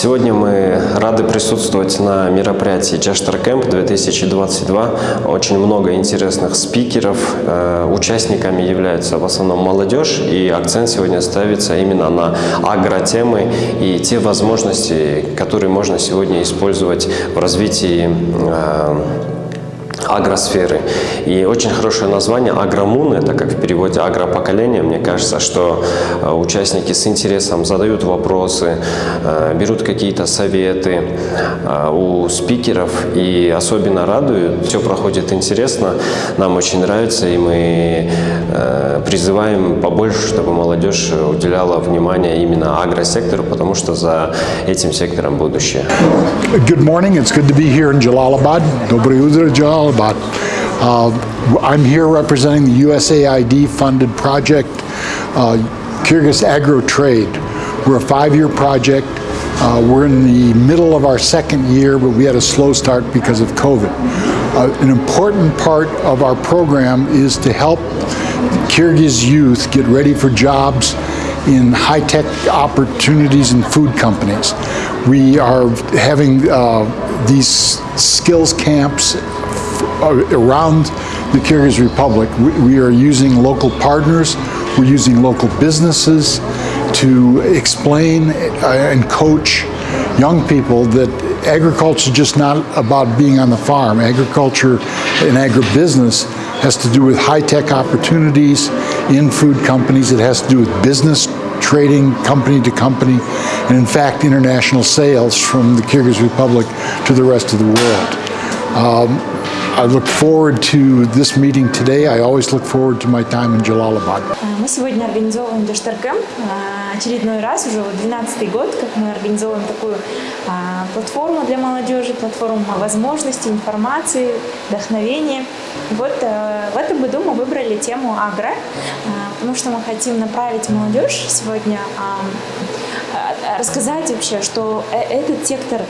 Сегодня мы рады присутствовать на мероприятии Чаштар Кэмп 2022. Очень много интересных спикеров. Э, Участниками являются в основном молодежь, и акцент сегодня ставится именно на агротемы и те возможности, которые можно сегодня использовать в развитии э, агросферы. И очень хорошее название «Агромун», это как в переводе «агропоколение». Мне кажется, что э, участники с интересом задают вопросы, э, берут какие-то советы э, у спикеров и особенно радуют. Все проходит интересно, нам очень нравится, и мы призываем побольше, чтобы молодежь уделяла внимание именно агросектору, потому что за этим сектором будущее. Good morning. It's good to be here in Jalalabad. Доброе утро, Jalalabad. Uh, I'm here representing the USAID funded project, uh, Kyrgyz Agro Trade. We're a five-year project. Uh, we're in the middle of our second year, but we had a slow start because of COVID. Uh, an important part of our program is to help Kyrgyz youth get ready for jobs in high-tech opportunities in food companies. We are having uh, these skills camps uh, around the Kyrgyz Republic. We, we are using local partners, we're using local businesses to explain uh, and coach young people that agriculture is just not about being on the farm. Agriculture and agribusiness has to do with high-tech opportunities in food companies. It has to do with business trading company to company, and in fact, international sales from the Kyrgyz Republic to the rest of the world. Um, I look forward to this meeting today. I always look forward to my time in Jalalabad. Мы сегодня организовываем Дештаркэмп. Очередной раз, уже 12 год, как мы организовываем такую а, платформу для молодежи, платформу возможностей, информации, вдохновения. Вот э, в этом году мы выбрали тему агро, потому что мы хотим направить молодежь сегодня рассказать вообще, что э, этот сектор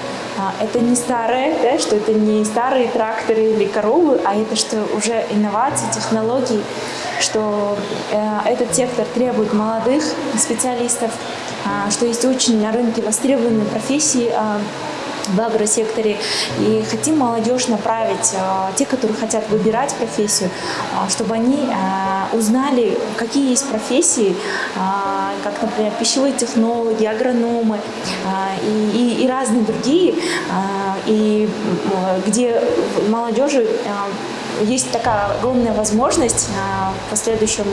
это не старое, да, что это не старые тракторы или коровы, а это что уже инновации, технологии, что э, этот сектор требует молодых специалистов, э, что есть очень на рынке востребованные профессии, э, в агросекторе. И хотим молодежь направить, э, те, которые хотят выбирать профессию, э, чтобы они э, узнали, какие есть профессии, как, например, пищевые технологи, агрономы и, и, и разные другие, и где молодежи есть такая огромная возможность а, в последующем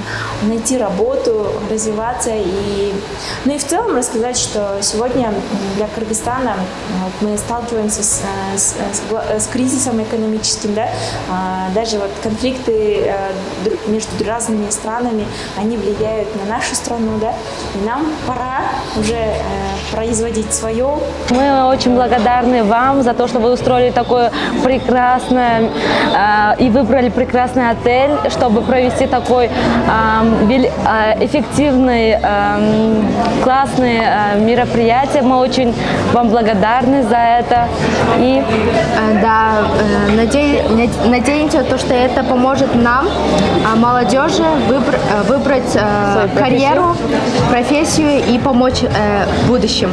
найти работу, развиваться и, ну и в целом рассказать, что сегодня для Кыргызстана вот, мы сталкиваемся с, с, с, с кризисом экономическим, да, а, даже вот конфликты между разными странами, они влияют на нашу страну, да, и нам пора уже э, производить свое. Мы очень благодарны вам за то, что вы устроили такое прекрасное э, выбрали прекрасный отель, чтобы провести такой эффективный, классный мероприятие. Мы очень вам благодарны за это. И э, да, э, надеемся, то, что это поможет нам, а, молодежи, э, выбрать карьеру, профессию и помочь в будущем.